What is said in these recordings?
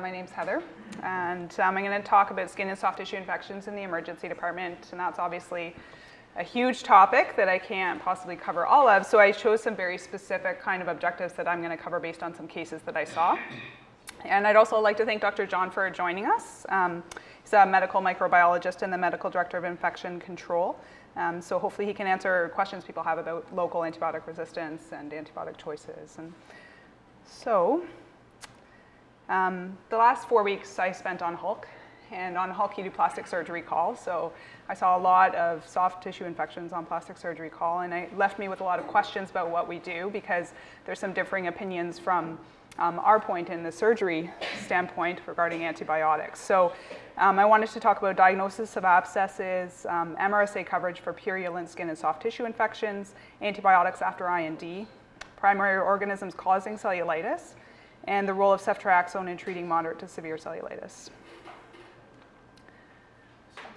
My name's Heather, and um, I'm going to talk about skin and soft tissue infections in the emergency department, and that's obviously a huge topic that I can't possibly cover all of, so I chose some very specific kind of objectives that I'm going to cover based on some cases that I saw. And I'd also like to thank Dr. John for joining us. Um, he's a medical microbiologist and the medical director of infection control. Um, so hopefully he can answer questions people have about local antibiotic resistance and antibiotic choices. And so um, the last four weeks I spent on HULC, and on HULC you do plastic surgery call, so I saw a lot of soft tissue infections on plastic surgery call, and it left me with a lot of questions about what we do because there's some differing opinions from um, our point in the surgery standpoint regarding antibiotics. So um, I wanted to talk about diagnosis of abscesses, um, MRSA coverage for purulent skin and soft tissue infections, antibiotics after IND, primary organisms causing cellulitis, and the role of ceftriaxone in treating moderate to severe cellulitis.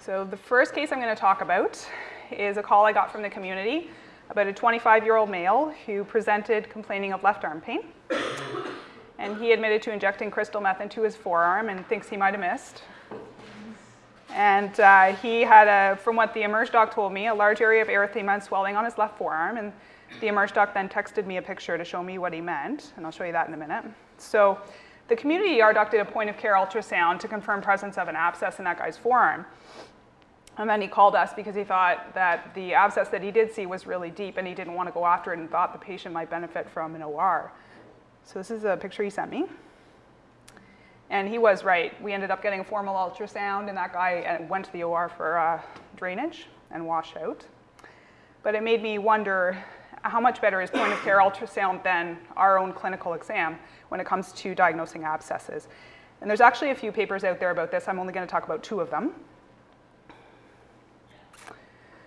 So the first case I'm going to talk about is a call I got from the community about a 25-year-old male who presented complaining of left arm pain. And he admitted to injecting crystal meth into his forearm and thinks he might have missed. And uh, he had, a, from what the emerge doc told me, a large area of erythema and swelling on his left forearm. And the emerge doc then texted me a picture to show me what he meant, and I'll show you that in a minute. So the community ER doc did a point of care ultrasound to confirm presence of an abscess in that guy's forearm. And then he called us because he thought that the abscess that he did see was really deep and he didn't want to go after it and thought the patient might benefit from an OR. So this is a picture he sent me. And he was right. We ended up getting a formal ultrasound and that guy uh, went to the OR for uh, drainage and washout. But it made me wonder how much better is point of care ultrasound than our own clinical exam when it comes to diagnosing abscesses. And there's actually a few papers out there about this. I'm only going to talk about two of them.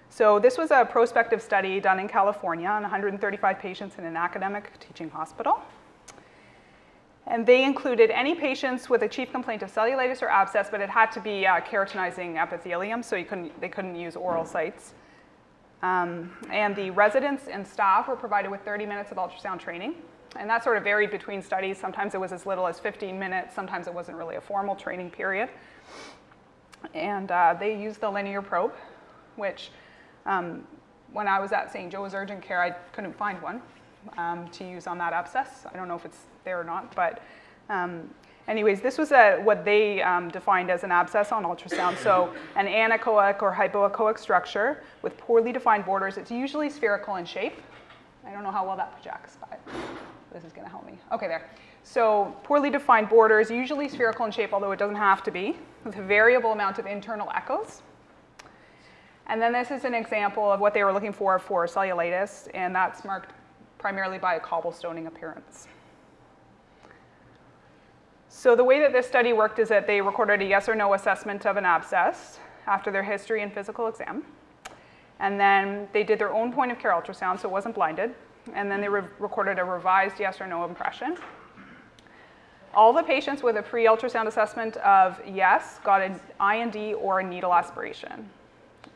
So this was a prospective study done in California on 135 patients in an academic teaching hospital. And they included any patients with a chief complaint of cellulitis or abscess, but it had to be uh, keratinizing epithelium, so couldn't, they couldn't use oral sites. Um, and the residents and staff were provided with 30 minutes of ultrasound training. And that sort of varied between studies. Sometimes it was as little as 15 minutes. Sometimes it wasn't really a formal training period. And uh, they used the linear probe, which um, when I was at St. Joe's Urgent Care, I couldn't find one um, to use on that abscess. I don't know if it's there or not, but um, anyways, this was a, what they um, defined as an abscess on ultrasound. So an anechoic or hypoechoic structure with poorly defined borders. It's usually spherical in shape. I don't know how well that projects, but this is going to help me. Okay, there. So poorly defined borders, usually spherical in shape, although it doesn't have to be, with a variable amount of internal echoes. And then this is an example of what they were looking for for cellulitis, and that's marked primarily by a cobblestoning appearance. So the way that this study worked is that they recorded a yes or no assessment of an abscess after their history and physical exam. And then they did their own point of care ultrasound, so it wasn't blinded. And then they re recorded a revised yes or no impression. All the patients with a pre-ultrasound assessment of yes got an IND or a needle aspiration.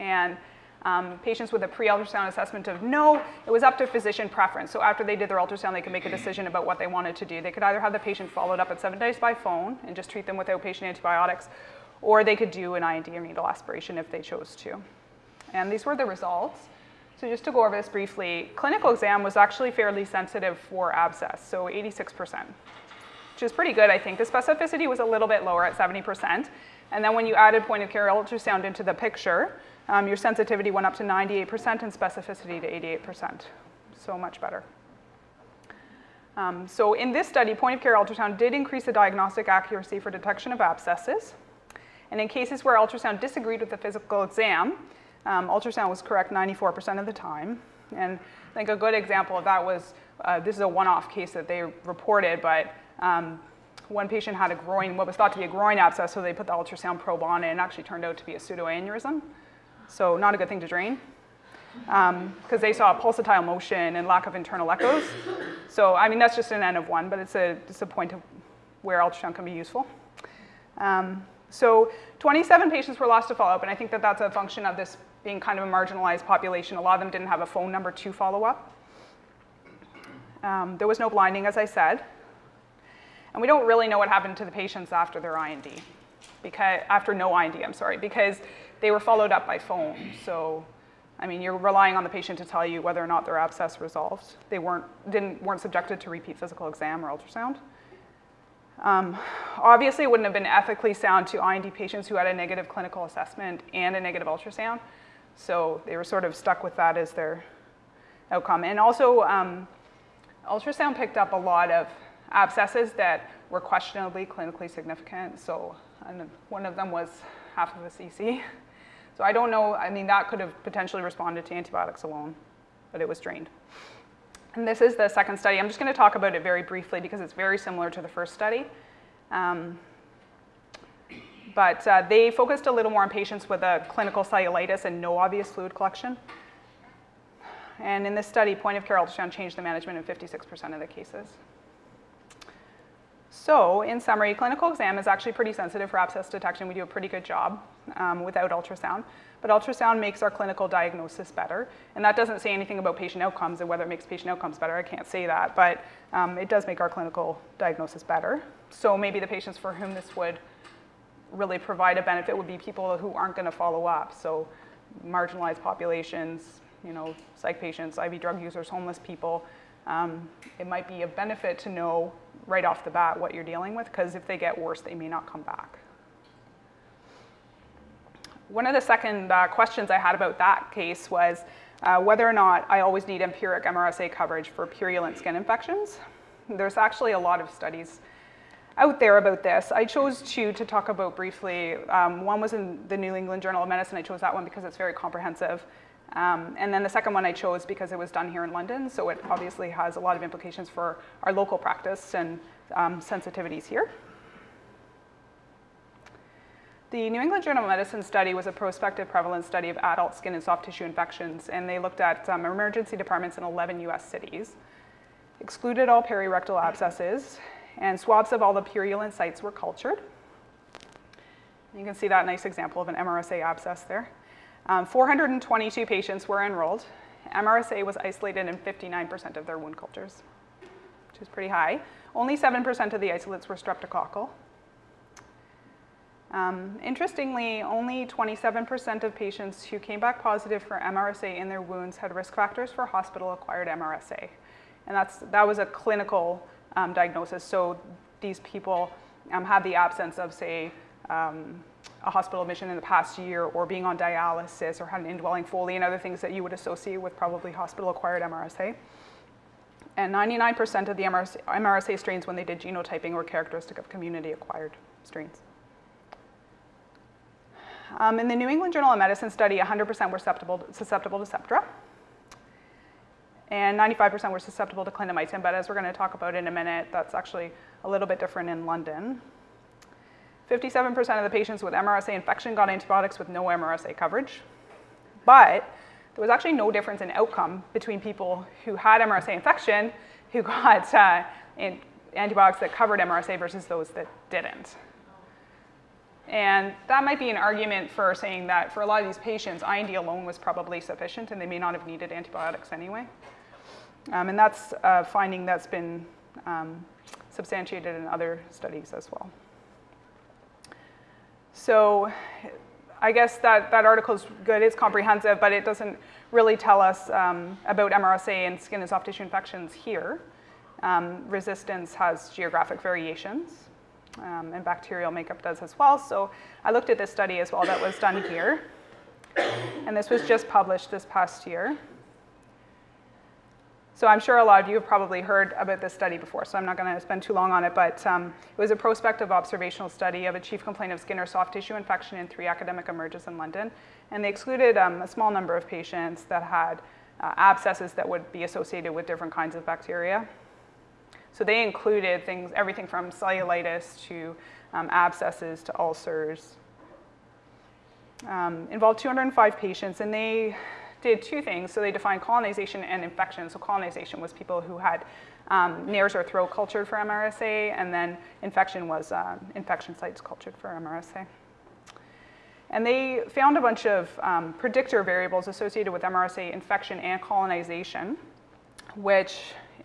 And um, patients with a pre-ultrasound assessment of no, it was up to physician preference. So after they did their ultrasound, they could make a decision about what they wanted to do. They could either have the patient followed up at seven days by phone and just treat them with outpatient antibiotics, or they could do an IND or needle aspiration if they chose to. And these were the results. So just to go over this briefly, clinical exam was actually fairly sensitive for abscess, so 86%, which is pretty good, I think. The specificity was a little bit lower at 70%. And then when you added point of care ultrasound into the picture, um, your sensitivity went up to 98% and specificity to 88%. So much better. Um, so in this study, point of care ultrasound did increase the diagnostic accuracy for detection of abscesses. And in cases where ultrasound disagreed with the physical exam, um, ultrasound was correct 94% of the time. And I think a good example of that was, uh, this is a one-off case that they reported, but um, one patient had a groin, what was thought to be a groin abscess, so they put the ultrasound probe on it and it actually turned out to be a pseudoaneurysm so not a good thing to drain because um, they saw pulsatile motion and lack of internal echoes. So I mean, that's just an N of one, but it's a, it's a point of where ultrasound can be useful. Um, so 27 patients were lost to follow-up, and I think that that's a function of this being kind of a marginalized population. A lot of them didn't have a phone number to follow up. Um, there was no blinding, as I said. And we don't really know what happened to the patients after their IND, because, after no IND, I'm sorry, because they were followed up by phone. So, I mean, you're relying on the patient to tell you whether or not their abscess resolved. They weren't, didn't, weren't subjected to repeat physical exam or ultrasound. Um, obviously, it wouldn't have been ethically sound to IND patients who had a negative clinical assessment and a negative ultrasound. So they were sort of stuck with that as their outcome. And also, um, ultrasound picked up a lot of abscesses that were questionably clinically significant. So one of them was half of a cc. So I don't know, I mean, that could have potentially responded to antibiotics alone, but it was drained. And this is the second study. I'm just going to talk about it very briefly because it's very similar to the first study. Um, but uh, they focused a little more on patients with a clinical cellulitis and no obvious fluid collection. And in this study, point of care ultrasound changed the management in 56% of the cases. So in summary, clinical exam is actually pretty sensitive for abscess detection. We do a pretty good job um, without ultrasound. But ultrasound makes our clinical diagnosis better. And that doesn't say anything about patient outcomes and whether it makes patient outcomes better. I can't say that, but um, it does make our clinical diagnosis better. So maybe the patients for whom this would really provide a benefit would be people who aren't going to follow up. So marginalized populations, you know, psych patients, IV drug users, homeless people. Um, it might be a benefit to know right off the bat what you're dealing with because if they get worse, they may not come back. One of the second uh, questions I had about that case was uh, whether or not I always need empiric MRSA coverage for purulent skin infections. There's actually a lot of studies out there about this. I chose two to talk about briefly. Um, one was in the New England Journal of Medicine. I chose that one because it's very comprehensive. Um, and then the second one I chose because it was done here in London, so it obviously has a lot of implications for our local practice and um, sensitivities here. The New England Journal of Medicine study was a prospective prevalence study of adult skin and soft tissue infections, and they looked at um, emergency departments in 11 US cities, excluded all perirectal abscesses, and swabs of all the purulent sites were cultured. You can see that nice example of an MRSA abscess there. Um, 422 patients were enrolled. MRSA was isolated in 59% of their wound cultures, which is pretty high. Only 7% of the isolates were streptococcal, um, interestingly, only 27% of patients who came back positive for MRSA in their wounds had risk factors for hospital-acquired MRSA. And that's, that was a clinical um, diagnosis. So these people um, had the absence of, say, um, a hospital admission in the past year or being on dialysis or had an indwelling Foley and other things that you would associate with probably hospital-acquired MRSA. And 99% of the MRSA, MRSA strains when they did genotyping were characteristic of community-acquired strains. Um, in the New England Journal of Medicine study, 100% were susceptible, susceptible to Septra. And 95% were susceptible to clindamycin, but as we're gonna talk about in a minute, that's actually a little bit different in London. 57% of the patients with MRSA infection got antibiotics with no MRSA coverage. But there was actually no difference in outcome between people who had MRSA infection who got uh, antibiotics that covered MRSA versus those that didn't. And that might be an argument for saying that for a lot of these patients, IND alone was probably sufficient and they may not have needed antibiotics anyway. Um, and that's a finding that's been um, substantiated in other studies as well. So I guess that, that article is good, it's comprehensive, but it doesn't really tell us um, about MRSA and skin and soft tissue infections here. Um, resistance has geographic variations um, and bacterial makeup does as well. So I looked at this study as well that was done here. And this was just published this past year. So I'm sure a lot of you have probably heard about this study before, so I'm not going to spend too long on it, but um, it was a prospective observational study of a chief complaint of skin or soft tissue infection in three academic emerges in London. And they excluded um, a small number of patients that had uh, abscesses that would be associated with different kinds of bacteria. So they included things, everything from cellulitis to um, abscesses to ulcers. Um, involved 205 patients, and they did two things. So they defined colonization and infection. So colonization was people who had um, nares or throat cultured for MRSA, and then infection was uh, infection sites cultured for MRSA. And they found a bunch of um, predictor variables associated with MRSA infection and colonization, which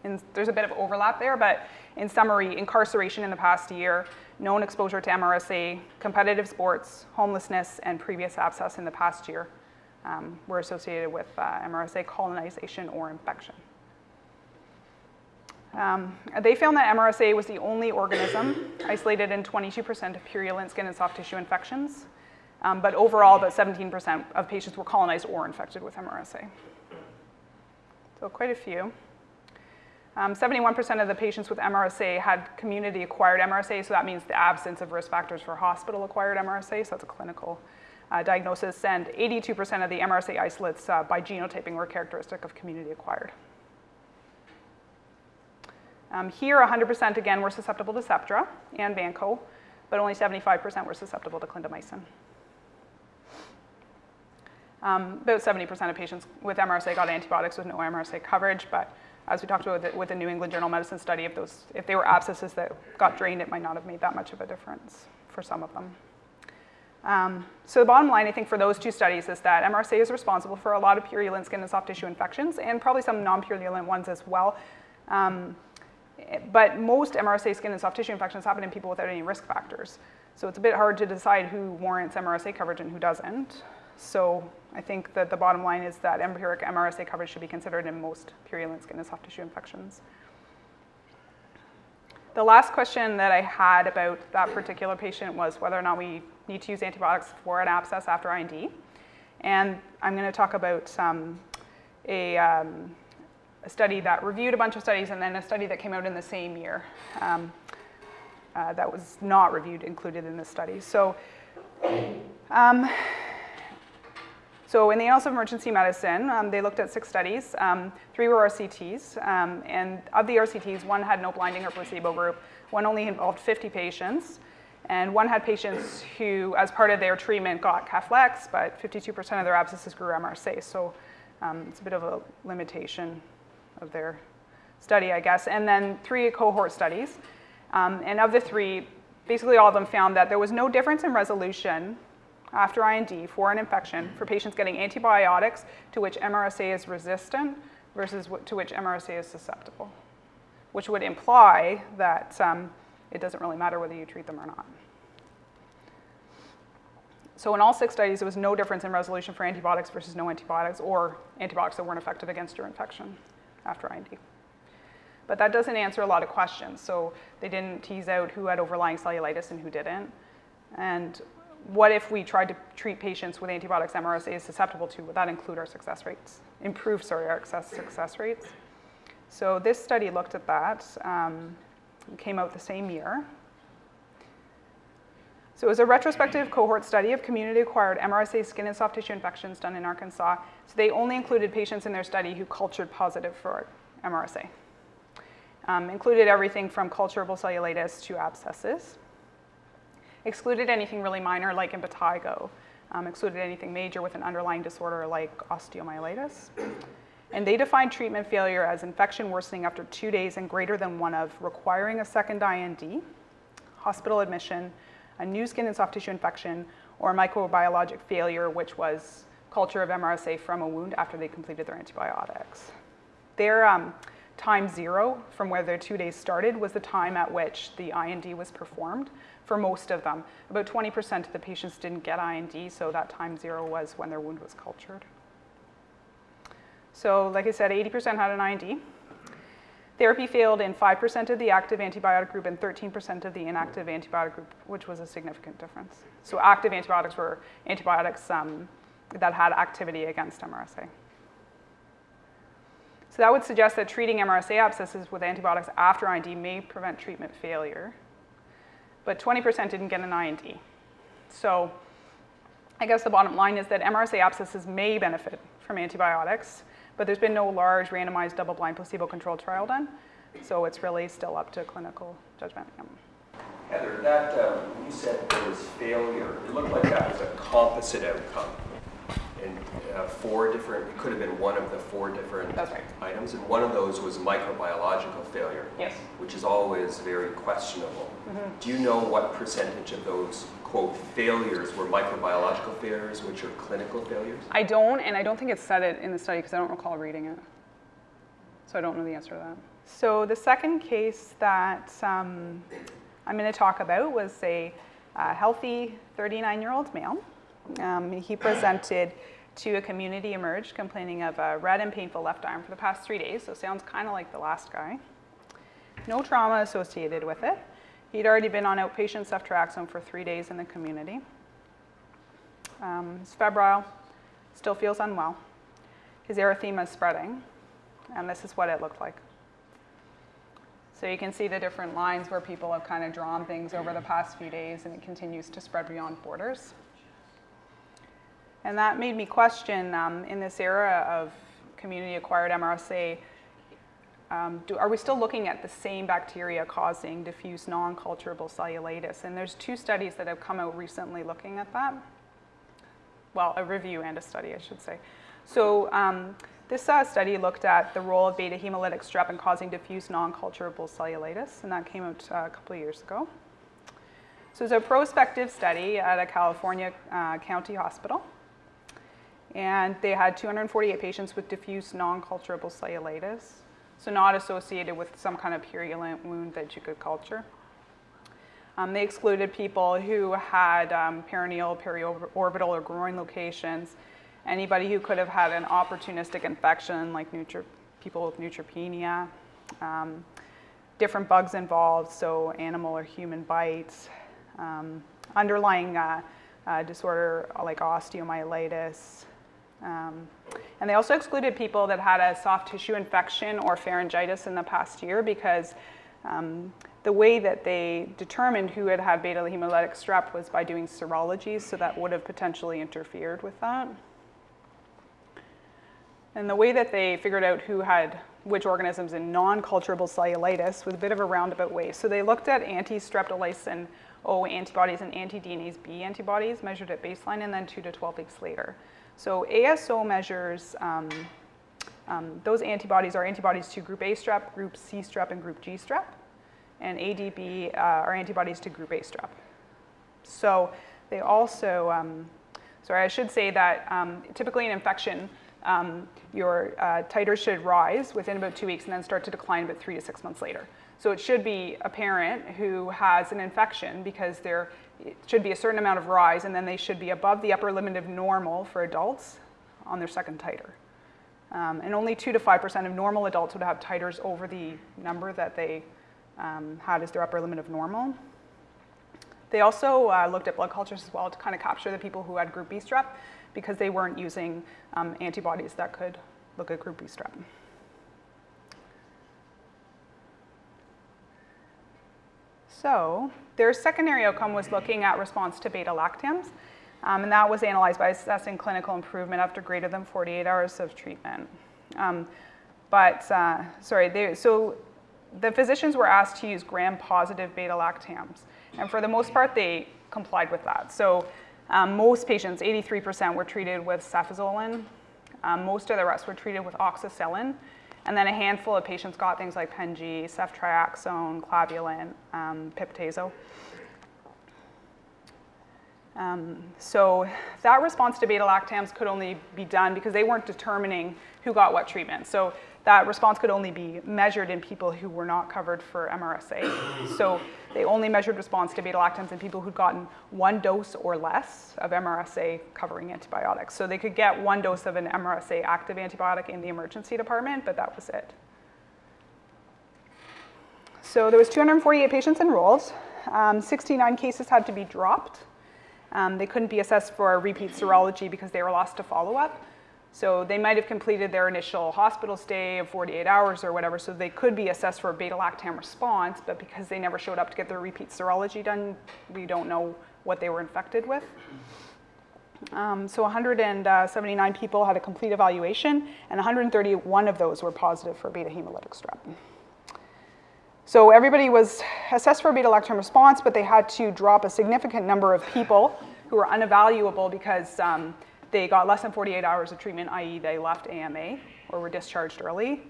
in, there's a bit of overlap there, but in summary, incarceration in the past year, known exposure to MRSA, competitive sports, homelessness, and previous abscess in the past year um, were associated with uh, MRSA colonization or infection. Um, they found that MRSA was the only organism isolated in 22% of purulent skin and soft tissue infections, um, but overall about 17% of patients were colonized or infected with MRSA. So quite a few. 71% um, of the patients with MRSA had community-acquired MRSA, so that means the absence of risk factors for hospital-acquired MRSA, so that's a clinical uh, diagnosis, and 82% of the MRSA isolates uh, by genotyping were characteristic of community-acquired. Um, here, 100% again were susceptible to Septra and Vanco, but only 75% were susceptible to clindamycin. Um, about 70% of patients with MRSA got antibiotics with no MRSA coverage, but as we talked about with the, with the New England Journal of Medicine study, if, those, if they were abscesses that got drained, it might not have made that much of a difference for some of them. Um, so the bottom line, I think, for those two studies is that MRSA is responsible for a lot of purulent skin and soft tissue infections, and probably some non-purulent ones as well. Um, but most MRSA skin and soft tissue infections happen in people without any risk factors. So it's a bit hard to decide who warrants MRSA coverage and who doesn't. So I think that the bottom line is that empiric MRSA coverage should be considered in most purulent skin and soft tissue infections. The last question that I had about that particular patient was whether or not we need to use antibiotics for an abscess after IND. And I'm going to talk about um, a, um, a, study that reviewed a bunch of studies and then a study that came out in the same year um, uh, that was not reviewed included in this study. So um, so in the Annals of Emergency Medicine, um, they looked at six studies. Um, three were RCTs, and of the RCTs, one had no blinding or placebo group. One only involved 50 patients, and one had patients who, as part of their treatment, got Keflex, but 52% of their abscesses grew MRSA, so um, it's a bit of a limitation of their study, I guess. And then three cohort studies, um, and of the three, basically all of them found that there was no difference in resolution after IND for an infection for patients getting antibiotics to which MRSA is resistant versus to which MRSA is susceptible, which would imply that um, it doesn't really matter whether you treat them or not. So in all six studies, there was no difference in resolution for antibiotics versus no antibiotics or antibiotics that weren't effective against your infection after IND. But that doesn't answer a lot of questions. So they didn't tease out who had overlying cellulitis and who didn't. And what if we tried to treat patients with antibiotics MRSA is susceptible to? Would that include our success rates? Improve, sorry, our success rates? So this study looked at that. Um, came out the same year. So it was a retrospective cohort study of community-acquired MRSA skin and soft tissue infections done in Arkansas. So they only included patients in their study who cultured positive for MRSA. Um, included everything from culturable cellulitis to abscesses excluded anything really minor like impetigo, um, excluded anything major with an underlying disorder like osteomyelitis. And they defined treatment failure as infection worsening after two days and greater than one of requiring a second IND, hospital admission, a new skin and soft tissue infection, or microbiologic failure, which was culture of MRSA from a wound after they completed their antibiotics. Their um, time zero from where their two days started was the time at which the IND was performed for most of them. About 20% of the patients didn't get IND, so that time zero was when their wound was cultured. So like I said, 80% had an IND. Therapy failed in 5% of the active antibiotic group and 13% of the inactive antibiotic group, which was a significant difference. So active antibiotics were antibiotics um, that had activity against MRSA. So that would suggest that treating MRSA abscesses with antibiotics after IND may prevent treatment failure but 20% didn't get an IND. So I guess the bottom line is that MRSA abscesses may benefit from antibiotics, but there's been no large randomized double-blind placebo-controlled trial done, so it's really still up to clinical judgment. Heather, that um, you said there was failure. It looked like that was a composite outcome And uh, four different, it could have been one of the four different right. items, and one of those was microbiological failure, yes. which is always very questionable. Mm -hmm. Do you know what percentage of those, quote, failures were microbiological failures, which are clinical failures? I don't, and I don't think it said it in the study because I don't recall reading it. So I don't know the answer to that. So the second case that um, I'm going to talk about was a uh, healthy 39-year-old male. Um, he presented to a community emerge complaining of a red and painful left arm for the past three days, so sounds kind of like the last guy. No trauma associated with it. He'd already been on outpatient ceftriaxone for three days in the community. Um, he's febrile, still feels unwell. His erythema is spreading, and this is what it looked like. So you can see the different lines where people have kind of drawn things over the past few days, and it continues to spread beyond borders. And that made me question, um, in this era of community-acquired MRSA, um, do, are we still looking at the same bacteria causing diffuse non-culturable cellulitis? And there's two studies that have come out recently looking at that. Well, a review and a study, I should say. So um, this uh, study looked at the role of beta hemolytic strep in causing diffuse non-culturable cellulitis, and that came out uh, a couple of years ago. So it's a prospective study at a California uh, county hospital. And they had 248 patients with diffuse non-culturable cellulitis, so not associated with some kind of purulent wound that you could culture. Um, they excluded people who had um, perineal, periorbital, or groin locations, anybody who could have had an opportunistic infection like people with neutropenia, um, different bugs involved, so animal or human bites, um, underlying uh, uh, disorder like osteomyelitis, um, and they also excluded people that had a soft tissue infection or pharyngitis in the past year because um, the way that they determined who had had beta hemolytic strep was by doing serology, so that would have potentially interfered with that. And the way that they figured out who had which organisms in non-culturable cellulitis was a bit of a roundabout way. So they looked at anti-streptolysin O antibodies and anti-DNase B antibodies measured at baseline and then two to 12 weeks later. So ASO measures, um, um, those antibodies are antibodies to group A strep, group C strep, and group G strep. And ADB uh, are antibodies to group A strep. So they also, um, sorry, I should say that um, typically in infection, um, your uh, titers should rise within about two weeks and then start to decline about three to six months later. So it should be a parent who has an infection because there should be a certain amount of rise and then they should be above the upper limit of normal for adults on their second titer. Um, and only 2 to 5% of normal adults would have titers over the number that they um, had as their upper limit of normal. They also uh, looked at blood cultures as well to kind of capture the people who had group B strep because they weren't using um, antibodies that could look at group B strep. So their secondary outcome was looking at response to beta-lactams, um, and that was analyzed by assessing clinical improvement after greater than 48 hours of treatment. Um, but, uh, sorry, they, so the physicians were asked to use gram-positive beta-lactams, and for the most part, they complied with that. So um, most patients, 83%, were treated with cefazolin. Um, most of the rest were treated with oxacillin, and then a handful of patients got things like Pen-G, ceftriaxone, clavulin, um, piptazo. Um, so that response to beta-lactams could only be done because they weren't determining who got what treatment. So that response could only be measured in people who were not covered for MRSA. so they only measured response to beta-lactams in people who'd gotten one dose or less of MRSA covering antibiotics. So they could get one dose of an MRSA active antibiotic in the emergency department, but that was it. So there was 248 patients enrolled. Um, 69 cases had to be dropped. Um, they couldn't be assessed for repeat serology because they were lost to follow-up. So they might have completed their initial hospital stay of 48 hours or whatever, so they could be assessed for a beta-lactam response, but because they never showed up to get their repeat serology done, we don't know what they were infected with. Um, so 179 people had a complete evaluation, and 131 of those were positive for beta hemolytic strep. So everybody was assessed for a beta-lactam response, but they had to drop a significant number of people who were unevaluable because um, they got less than 48 hours of treatment, i.e. they left AMA or were discharged early,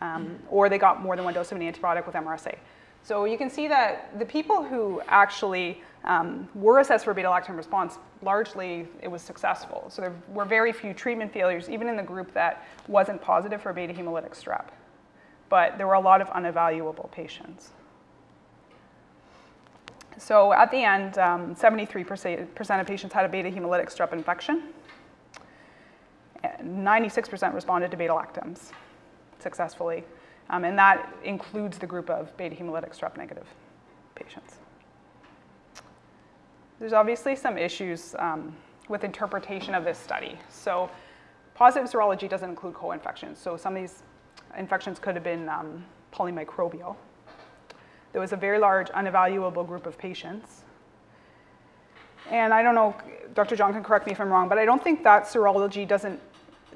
um, or they got more than one dose of an antibiotic with MRSA. So you can see that the people who actually um, were assessed for beta-lactam response, largely it was successful. So there were very few treatment failures, even in the group that wasn't positive for beta hemolytic strep. but there were a lot of unevaluable patients. So at the end, 73% um, of patients had a beta hemolytic strep infection. 96% responded to beta-lactams successfully, um, and that includes the group of beta hemolytic strep negative patients. There's obviously some issues um, with interpretation of this study. So positive serology doesn't include co-infections. So some of these infections could have been um, polymicrobial. There was a very large unevaluable group of patients. And I don't know, Dr. John can correct me if I'm wrong, but I don't think that serology doesn't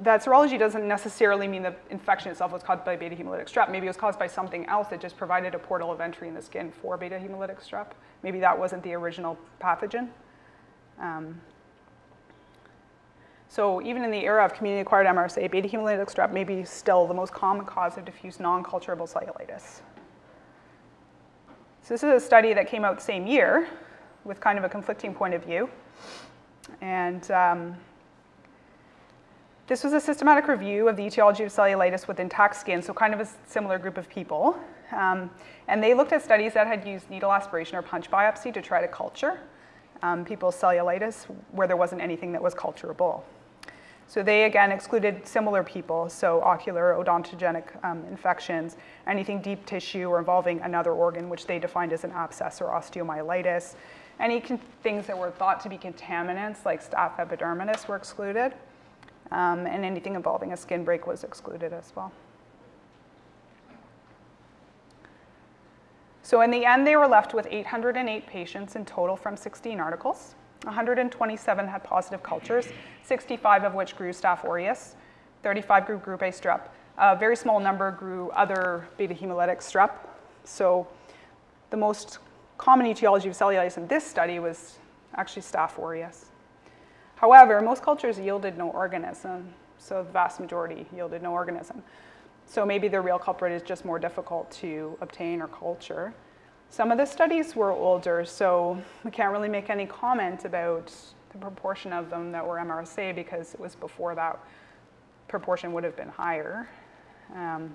that serology doesn't necessarily mean the infection itself was caused by beta hemolytic strep. Maybe it was caused by something else that just provided a portal of entry in the skin for beta hemolytic strep. Maybe that wasn't the original pathogen. Um, so even in the era of community-acquired MRSA, beta hemolytic strep may be still the most common cause of diffuse non-culturable cellulitis. So this is a study that came out the same year with kind of a conflicting point of view. And um, this was a systematic review of the etiology of cellulitis with intact skin, so kind of a similar group of people. Um, and they looked at studies that had used needle aspiration or punch biopsy to try to culture um, people's cellulitis where there wasn't anything that was culturable. So they again excluded similar people, so ocular odontogenic um, infections, anything deep tissue or involving another organ, which they defined as an abscess or osteomyelitis. Any things that were thought to be contaminants, like staph epidermidis, were excluded um, and anything involving a skin break was excluded as well. So in the end, they were left with 808 patients in total from 16 articles. 127 had positive cultures, 65 of which grew Staph aureus, 35 grew group A strep. A very small number grew other beta hemolytic strep. So the most common etiology of cellulitis in this study was actually Staph aureus. However, most cultures yielded no organism, so the vast majority yielded no organism. So maybe the real culprit is just more difficult to obtain or culture. Some of the studies were older, so we can't really make any comment about the proportion of them that were MRSA because it was before that proportion would have been higher. Um,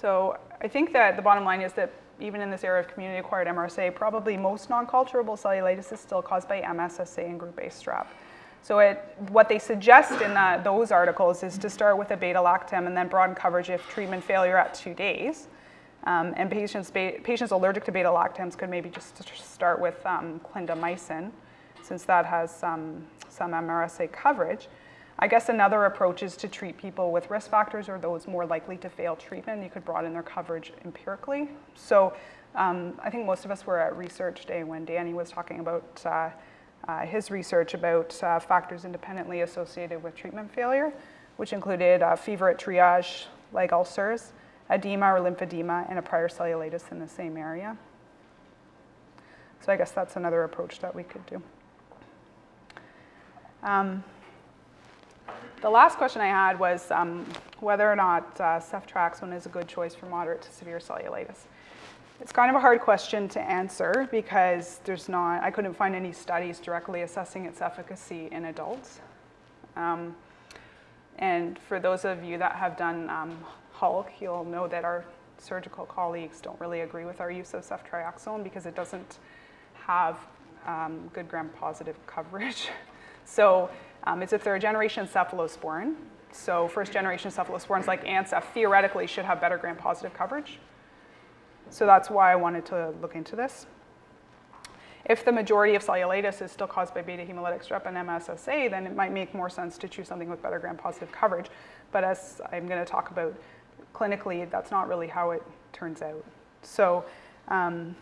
so I think that the bottom line is that even in this era of community-acquired MRSA, probably most non-culturable cellulitis is still caused by MSSA and group A strep. So it, what they suggest in that, those articles is to start with a beta-lactam and then broaden coverage if treatment failure at two days. Um, and patients, patients allergic to beta-lactams could maybe just start with um, clindamycin, since that has um, some MRSA coverage. I guess another approach is to treat people with risk factors or those more likely to fail treatment. You could broaden their coverage empirically. So um, I think most of us were at research day when Danny was talking about uh, uh, his research about uh, factors independently associated with treatment failure, which included uh, fever at triage, leg ulcers, edema or lymphedema, and a prior cellulitis in the same area. So I guess that's another approach that we could do. Um, the last question I had was um, whether or not uh, ceftriaxone is a good choice for moderate to severe cellulitis. It's kind of a hard question to answer because there's not, I couldn't find any studies directly assessing its efficacy in adults. Um, and for those of you that have done um, HULC, you'll know that our surgical colleagues don't really agree with our use of ceftriaxone because it doesn't have um, good gram-positive coverage. so um, it's a third generation cephalosporin. So first generation cephalosporins like Ancef theoretically should have better gram-positive coverage. So that's why I wanted to look into this. If the majority of cellulitis is still caused by beta hemolytic strep and MSSA, then it might make more sense to choose something with better gram-positive coverage. But as I'm going to talk about clinically, that's not really how it turns out. So um,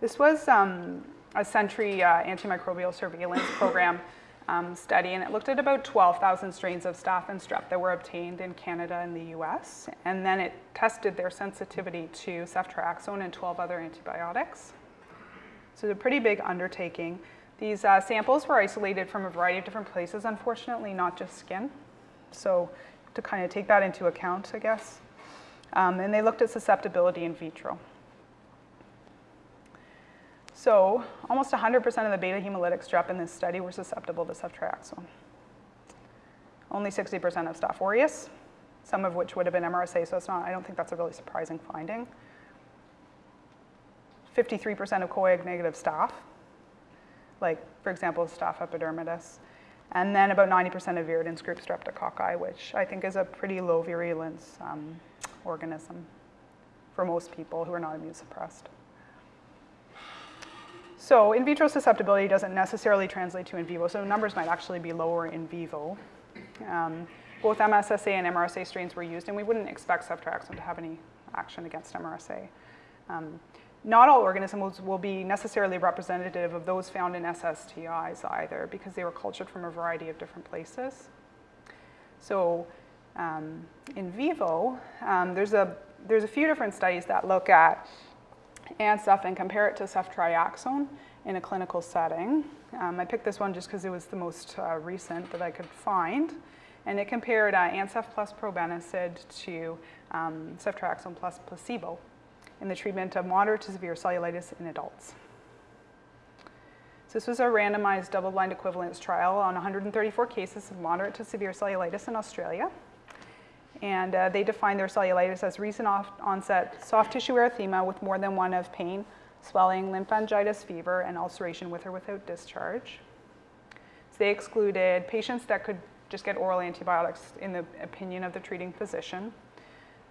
this was um, a Sentry uh, antimicrobial surveillance program um, study, and it looked at about 12,000 strains of staph and strep that were obtained in Canada and the US. And then it tested their sensitivity to ceftriaxone and 12 other antibiotics. So it's a pretty big undertaking. These uh, samples were isolated from a variety of different places, unfortunately, not just skin. So to kind of take that into account, I guess. Um, and they looked at susceptibility in vitro. So almost 100% of the beta hemolytic strep in this study were susceptible to ceftriaxone. Only 60% of Staph aureus, some of which would have been MRSA, so it's not, I don't think that's a really surprising finding. 53% of coag negative staph, like for example, staph epidermidis, and then about 90% of viridans group streptococci, which I think is a pretty low virulence um, organism for most people who are not immune suppressed. So in vitro susceptibility doesn't necessarily translate to in vivo, so numbers might actually be lower in vivo. Um, both MSSA and MRSA strains were used, and we wouldn't expect ceftriaxone to have any action against MRSA. Um, not all organisms will be necessarily representative of those found in SSTIs either, because they were cultured from a variety of different places. So um, in vivo, um, there's, a, there's a few different studies that look at Ancef and compare it to ceftriaxone in a clinical setting. Um, I picked this one just because it was the most uh, recent that I could find. And it compared uh, Ancef plus probenecid to um, ceftriaxone plus placebo in the treatment of moderate to severe cellulitis in adults. So this was a randomized double-blind equivalence trial on 134 cases of moderate to severe cellulitis in Australia. And uh, they defined their cellulitis as recent onset soft tissue erythema with more than one of pain, swelling, lymphangitis, fever, and ulceration with or without discharge. So they excluded patients that could just get oral antibiotics in the opinion of the treating physician.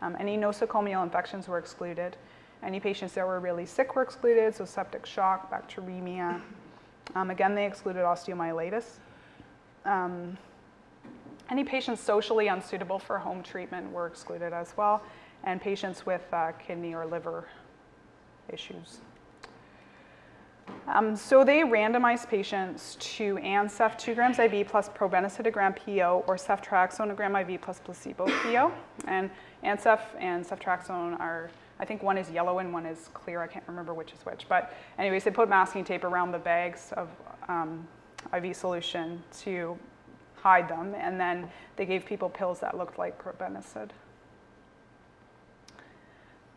Um, any nosocomial infections were excluded. Any patients that were really sick were excluded, so septic shock, bacteremia. Um, again, they excluded osteomyelitis. Um, any patients socially unsuitable for home treatment were excluded as well, and patients with uh, kidney or liver issues. Um, so they randomized patients to Ancef 2 grams IV plus probenecid a gram PO or ceftriaxone a gram IV plus placebo PO. And Ancef and ceftriaxone are, I think one is yellow and one is clear. I can't remember which is which. But anyways, they put masking tape around the bags of um, IV solution to hide them, and then they gave people pills that looked like probenecid.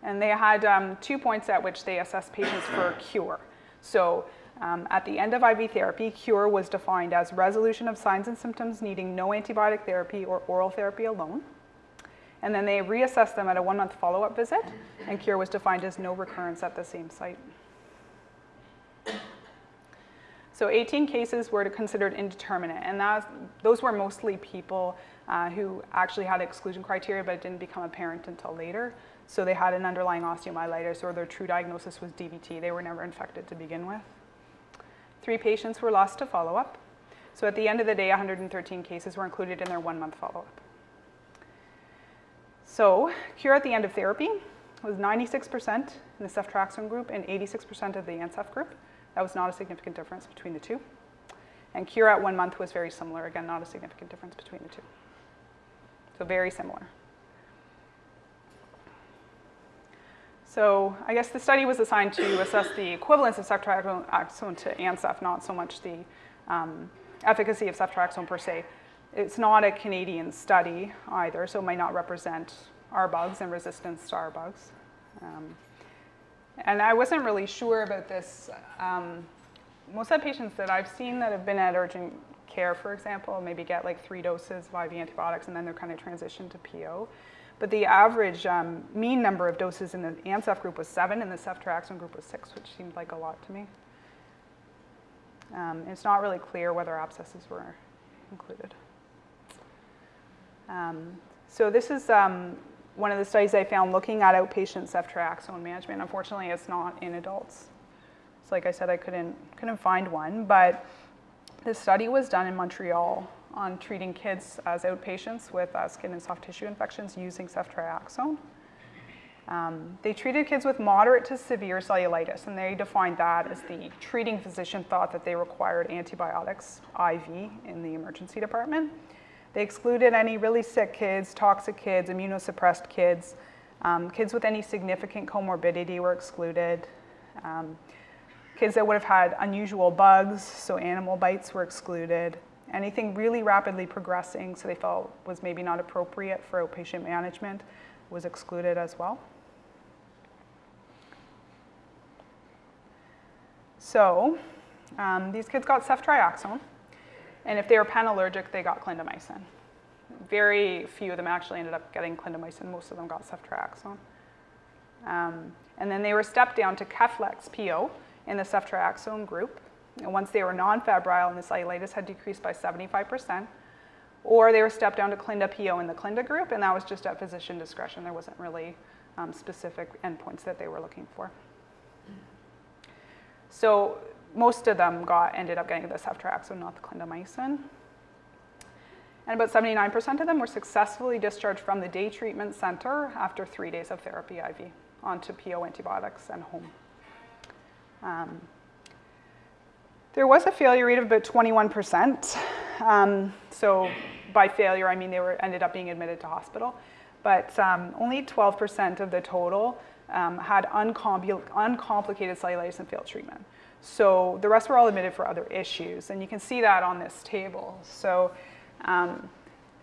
And they had um, two points at which they assessed patients for cure. So um, at the end of IV therapy, cure was defined as resolution of signs and symptoms needing no antibiotic therapy or oral therapy alone. And then they reassessed them at a one-month follow-up visit, and cure was defined as no recurrence at the same site. So 18 cases were considered indeterminate, and that, those were mostly people uh, who actually had exclusion criteria but it didn't become apparent until later. So they had an underlying osteomyelitis or their true diagnosis was DVT. They were never infected to begin with. Three patients were lost to follow-up. So at the end of the day, 113 cases were included in their one-month follow-up. So cure at the end of therapy was 96% in the ceftriaxone group and 86% of the Ancef group. That was not a significant difference between the two. And cure at one month was very similar. Again, not a significant difference between the two. So very similar. So I guess the study was assigned to assess the equivalence of ceftriaxone to Ancef, not so much the um, efficacy of ceftriaxone per se. It's not a Canadian study either, so it might not represent R bugs and resistance to R bugs. Um, and I wasn't really sure about this. Um, most of the patients that I've seen that have been at urgent care, for example, maybe get like three doses of IV antibiotics and then they're kind of transitioned to PO. But the average um, mean number of doses in the Ancef group was seven and the ceftriaxone group was six, which seemed like a lot to me. Um, it's not really clear whether abscesses were included. Um, so this is um, one of the studies I found looking at outpatient ceftriaxone management. Unfortunately, it's not in adults. So like I said, I couldn't, couldn't find one, but this study was done in Montreal on treating kids as outpatients with uh, skin and soft tissue infections using ceftriaxone. Um, they treated kids with moderate to severe cellulitis, and they defined that as the treating physician thought that they required antibiotics IV in the emergency department. They excluded any really sick kids, toxic kids, immunosuppressed kids. Um, kids with any significant comorbidity were excluded. Um, kids that would have had unusual bugs, so animal bites were excluded. Anything really rapidly progressing, so they felt was maybe not appropriate for outpatient management, was excluded as well. So um, these kids got ceftriaxone. And if they were panallergic, they got clindamycin. very few of them actually ended up getting clindamycin. Most of them got ceftriaxone. Um, and then they were stepped down to Keflex PO in the ceftriaxone group. And once they were non-febrile and the cellulitis had decreased by 75%, or they were stepped down to Clinda PO in the Clinda group, and that was just at physician discretion. There wasn't really um, specific endpoints that they were looking for. So most of them got ended up getting the ceftriaxone, not the clindamycin. And about 79% of them were successfully discharged from the day treatment center after three days of therapy IV onto PO antibiotics and home. Um, there was a failure rate of about 21%. Um, so by failure, I mean they were ended up being admitted to hospital. But um, only 12% of the total um, had uncompl uncomplicated cellulitis and failed treatment. So the rest were all admitted for other issues. And you can see that on this table. So um,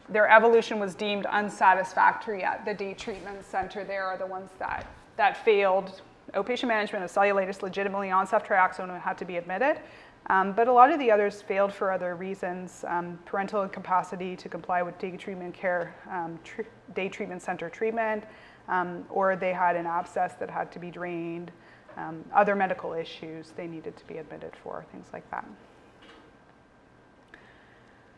their evolution was deemed unsatisfactory at the day treatment center. There are the ones that, that failed outpatient management of cellulitis legitimately on ceftriaxone had to be admitted. Um, but a lot of the others failed for other reasons, um, parental incapacity to comply with day treatment care, um, day treatment center treatment, um, or they had an abscess that had to be drained, um, other medical issues they needed to be admitted for, things like that.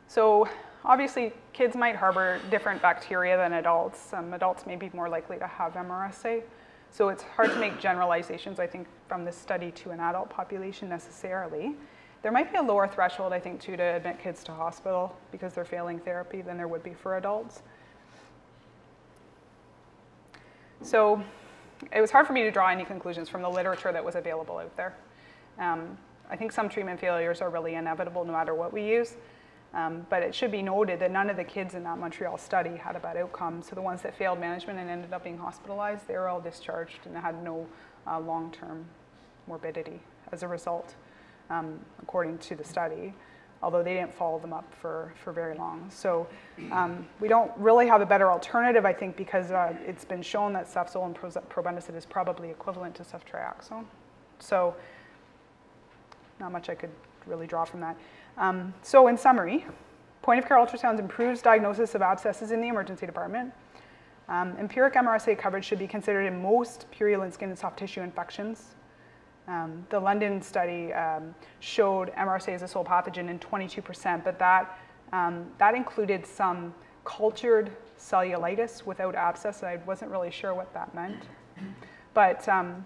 So obviously kids might harbor different bacteria than adults. Some adults may be more likely to have MRSA. So it's hard to make generalizations, I think, from this study to an adult population necessarily. There might be a lower threshold, I think, too, to admit kids to hospital because they're failing therapy than there would be for adults. So it was hard for me to draw any conclusions from the literature that was available out there. Um, I think some treatment failures are really inevitable no matter what we use. Um, but it should be noted that none of the kids in that Montreal study had a bad outcome. So the ones that failed management and ended up being hospitalized, they were all discharged and had no uh, long-term morbidity as a result um, according to the study, although they didn't follow them up for, for very long. So um, we don't really have a better alternative, I think, because uh, it's been shown that cefzol and probenecid is probably equivalent to ceftriaxone. So not much I could really draw from that. Um, so in summary, point of care ultrasounds improves diagnosis of abscesses in the emergency department. Um, empiric MRSA coverage should be considered in most purulent skin and soft tissue infections um, the London study um, showed MRSA as a sole pathogen in 22%, but that, um, that included some cultured cellulitis without abscess. I wasn't really sure what that meant. But um,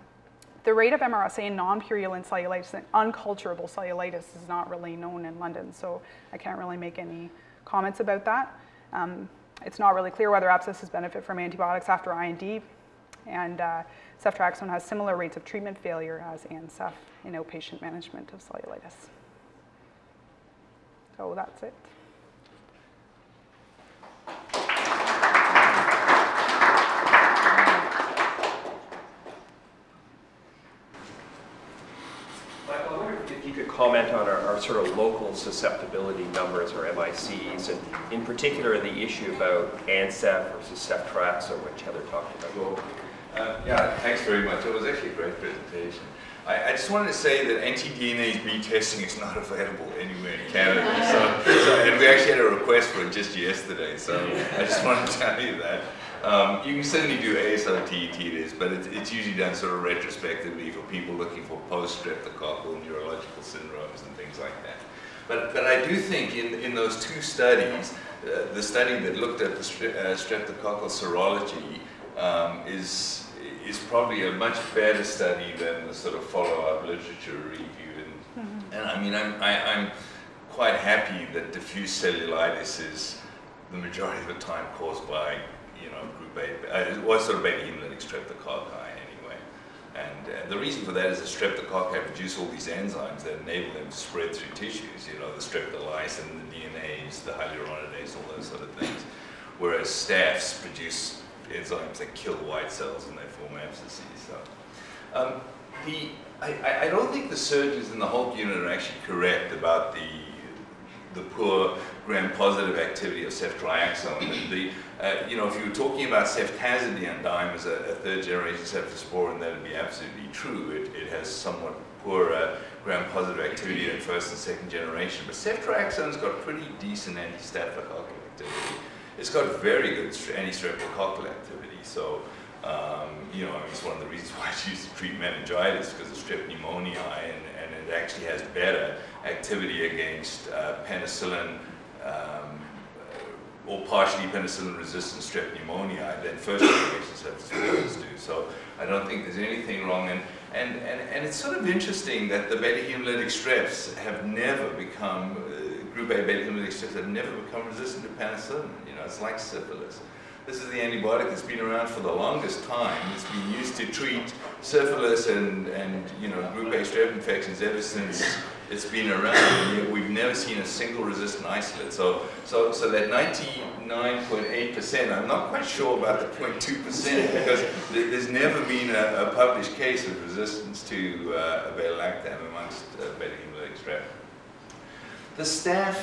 the rate of MRSA in non-purulent cellulitis and unculturable cellulitis is not really known in London, so I can't really make any comments about that. Um, it's not really clear whether abscesses benefit from antibiotics after I&D, and uh, ceftriaxone has similar rates of treatment failure as Ancef in outpatient management of cellulitis. So that's it. I wonder if you could comment on our, our, sort of local susceptibility numbers or MICs, and in particular the issue about Ancef versus ceftriaxone, which Heather talked about. Uh, yeah, thanks very much. It was actually a great presentation. I, I, just wanted to say that anti-DNase B testing is not available anywhere in Canada. So, so, and we actually had a request for it just yesterday, so I just wanted to tell you that. Um, you can certainly do ASRT TDIS, but it's, it's usually done sort of retrospectively for people looking for post-streptococcal neurological syndromes and things like that. But, but I do think in, in those two studies, uh, the study that looked at the uh, streptococcal serology um, is is probably a much better study than the sort of follow-up literature review. And, mm -hmm. and I mean, I'm, I, am i am quite happy that diffuse cellulitis is the majority of the time caused by, you know, group A, uh, it was sort of beta hemolytic streptococci anyway. And the reason for that is the streptococci produce all these enzymes that enable them to spread through tissues, you know, the streptolysin, the DNases, the hyaluronidase, all those sort of things. Whereas staph produce enzymes that kill white cells and they form abscesses. So, um, the, I, I, don't think the surgeons in the HULC unit are actually correct about the the poor gram-positive activity of ceftriaxone. The, uh, you know, if you were talking about ceftazidime as a, a third-generation cephalosporin, that would be absolutely true. It, it has somewhat poor uh, gram-positive activity in first and second generation, but ceftriaxone's got pretty decent anti-staphylococcal activity it's got very good stre- anti-streptococcal activity. So, um, you know, I mean, it's one of the reasons why it's used to treat meningitis because of strep pneumoniae, and, and it actually has better activity against uh, penicillin um, or partially penicillin-resistant strep pneumoniae than first generation cephalosporins do. So I don't think there's anything wrong. And, and, and, and it's sort of interesting that the beta-hemolytic streps have never become, uh, group A beta-hemolytic streps have never become resistant to penicillin. Know, it's like syphilis. This is the antibiotic that's been around for the longest time. It's been used to treat syphilis and, and you know, group A strep infections ever since it's been around. We've never seen a single resistant isolate. So, so, so that 99.8%, I'm not quite sure about the 0.2% because th- there's never been a, a published case of resistance to uh, beta-lactam amongst uh, beta-hemolytic strep. The staph,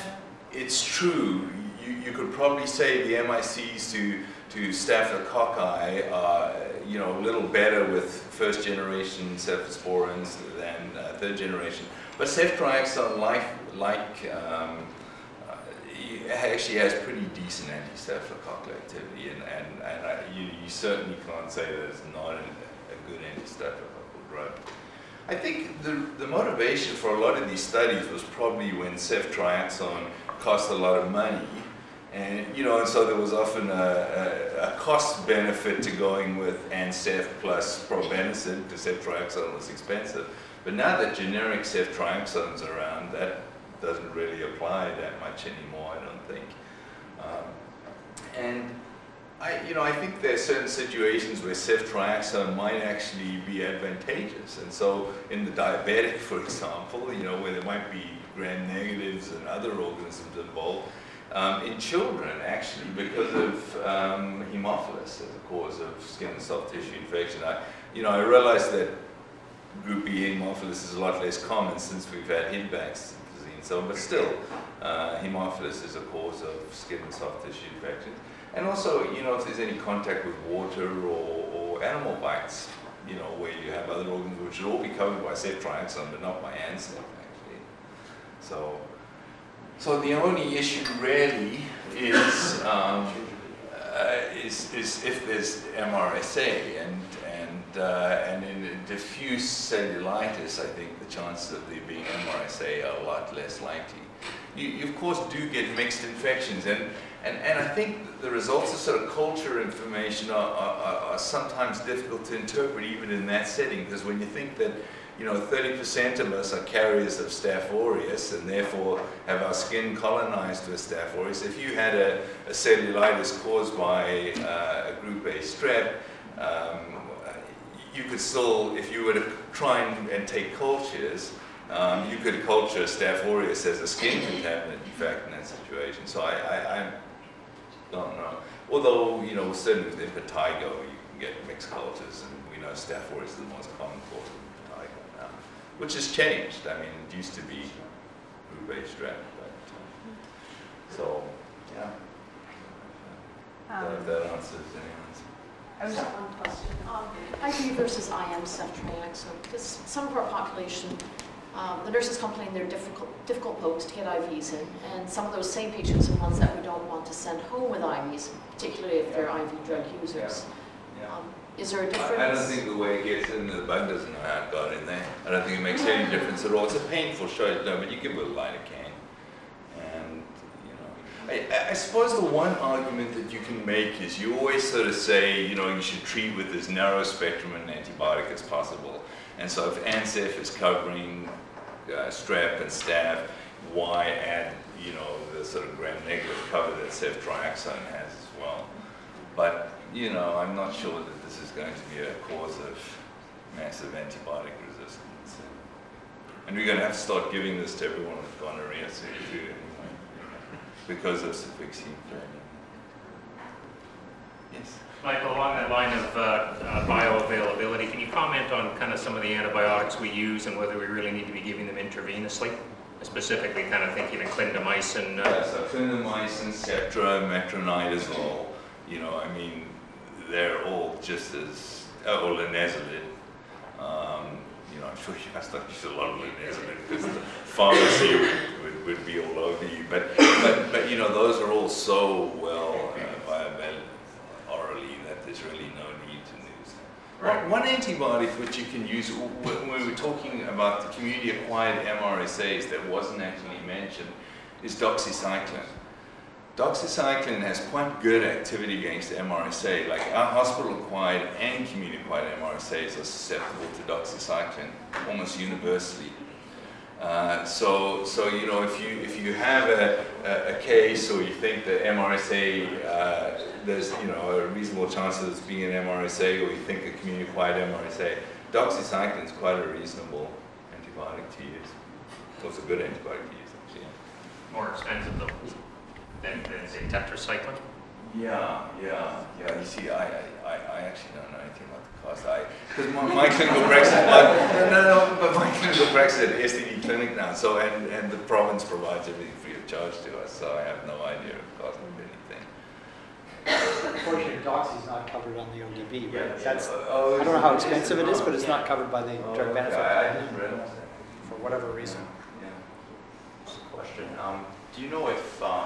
it's true. You, could probably say the MICs to, to staphylococci are, you know, a little better with first generation cephalosporins than uh, third generation. But ceftriaxone, like, like um, uh, actually has pretty decent anti-staphylococcal activity, and, and, and I, you, you certainly can't say that it's not a, a good anti-staphylococcal drug. I think the, the motivation for a lot of these studies was probably when ceftriaxone cost a lot of money. And, you know, and so there was often a, a, a cost benefit to going with Ancef plus probenecid because ceftriaxone was expensive. But now that generic ceftriaxone's around, that doesn't really apply that much anymore, I don't think. Um, and I, you know, I think there are certain situations where ceftriaxone might actually be advantageous. And so in the diabetic, for example, you know, where there might be gram negatives and other organisms involved, um, in children, actually, because of um, Haemophilus as a cause of skin and soft tissue infection. I, you know, I realize that group B Haemophilus is a lot less common since we've had Hidbacks disease, so, on, but still, uh, Haemophilus is a cause of skin and soft tissue infections. And also, you know, if there's any contact with water or, or animal bites, you know, where you have other organs which should all be covered by ceftriaxone, but not by Ancef, actually. So, so the only issue really is, um, uh, is, is if there's MRSA, and, and, uh, and in diffuse cellulitis, I think the chances of there being MRSA are a lot less likely. You, you of course do get mixed infections, and, and, and I think the results of sort of culture information are, are, are sometimes difficult to interpret even in that setting, because when you think that you know, 30% of us are carriers of Staph aureus and therefore have our skin colonized with Staph aureus. If you had a, a cellulitis caused by uh, a group A strep, um, you could still, if you were to try and, and take cultures, um, you could culture Staph aureus as a skin contaminant, in fact, in that situation. So I, I, I don't know. Although, you know, certainly with impetigo, you can get mixed cultures, and we know Staph aureus is the most common cause which has changed. I mean, it used to be A strep, but, uh, so, yeah. Um, That, that answers anyone's. I was- Just one question. Um, IV versus IM ceftriaxone, because some of our population, um, the nurses complain they're difficult, difficult pokes to get IVs in, and some of those same patients are ones that we don't want to send home with IVs, particularly if they're IV drug users. Yeah. Um, Is there a I- difference? I don't think the way it gets in, the bug doesn't know how it got in there. I don't think it makes any difference at all. It's a painful shot, no, but you give it a lidocaine. And, you know, I, I suppose the one argument that you can make is you always sort of say, you know, you should treat with as narrow spectrum an antibiotic as possible. And so if Ancef is covering uh, strep and staph, why add, you know, the sort of gram-negative cover that ceftriaxone has as well? But, you know, I'm not sure that this is going to be a cause of massive antibiotic resistance. And we're going to have to start giving this to everyone with gonorrhea soon too, anyway, because of cefixime failure. Yes? Michael, along that line of uh, uh, bioavailability, can you comment on kind of some of the antibiotics we use and whether we really need to be giving them intravenously? Specifically, kind of thinking of clindamycin. Yeah, Uh, so clindamycin, Septra, metronidazole, you know, I mean, they're all just as, oh, linezolid. Um, you know, I'm sure you must not use a lot of it? Because the pharmacy would, would, would be all over you. But, but, but you know, those are all so well uh, bioavailable orally that there's really no need to use them. Right. One, one antibiotic which you can use, when we were talking about the community-acquired MRSAs that wasn't actually mentioned, is doxycycline. Doxycycline has quite good activity against MRSA. Like our hospital-acquired and community-acquired MRSAs are susceptible to doxycycline almost universally. Uh, so, so you know, if you if you have a, a, a case or you think that MRSA, uh, there's you know a reasonable chance of this being an MRSA, or you think a community-acquired MRSA, doxycycline is quite a reasonable antibiotic to use. It's a good antibiotic to use, actually. More expensive though than, than say tetracycline? Yeah, yeah, yeah. You see, I, I, I- I actually don't know anything about the cost. I because my, my clinical practice, my, no, no, no, but my clinical practice at STD clinic now. So and and the province provides everything free of charge to us. So I have no idea of the cost of anything. Unfortunately, Doxy's not covered on the ODB, Yeah, right? That's, oh, I don't know how expensive it is, but it's not covered by the Oh, drug benefit I, I plan didn't realize that. for whatever reason. Yeah. Just a question. Um, do you know if um,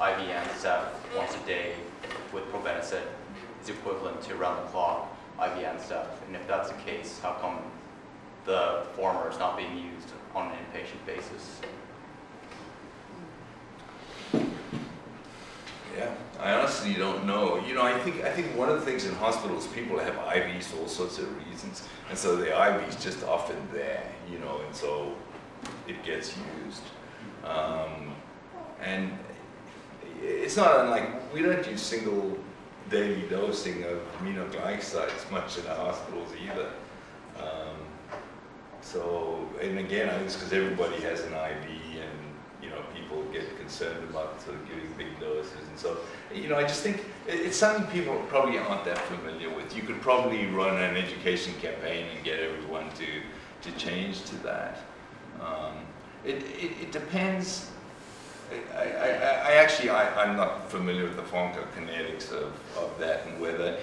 IV Ancef once a day with probenecid is equivalent to round the clock IV Ancef? And if that's the case, how come the former is not being used on an inpatient basis? Yeah, I honestly don't know. You know, I think I think one of the things in hospitals, people have IVs for all sorts of reasons, and so the IV's just often there, you know, and so it gets used. Um, and it's not unlike we don't use single daily dosing of aminoglycosides much in our hospitals either. Um, so, and again, I think it's because everybody has an IV and, you know, people get concerned about sort of giving big doses. And so, you know, I just think it's something people probably aren't that familiar with. You could probably run an education campaign and get everyone to, to change to that. Um, it, it, it depends. I, I, actually, I, I'm not familiar with the pharmacokinetics of, of that and whether,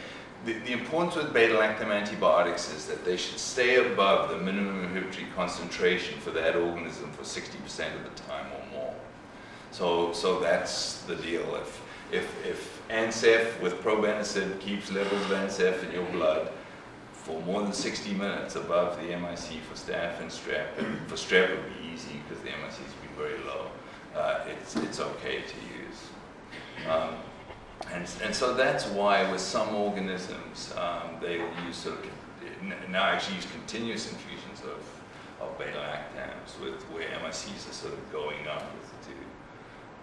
the, the importance with beta-lactam antibiotics is that they should stay above the minimum inhibitory concentration for that organism for 60% of the time or more. So, so that's the deal. If, if, if Ancef with probenecid keeps levels of Ancef in your blood for more than 60 minutes above the MIC for staph and strep, and for strep it would be easy because the MICs would be very low, uh, it's, it's okay to use. Um, and, and so that's why with some organisms, um, they use sort of, now actually use continuous infusions of, of beta-lactams with, where MICs are sort of going up with to,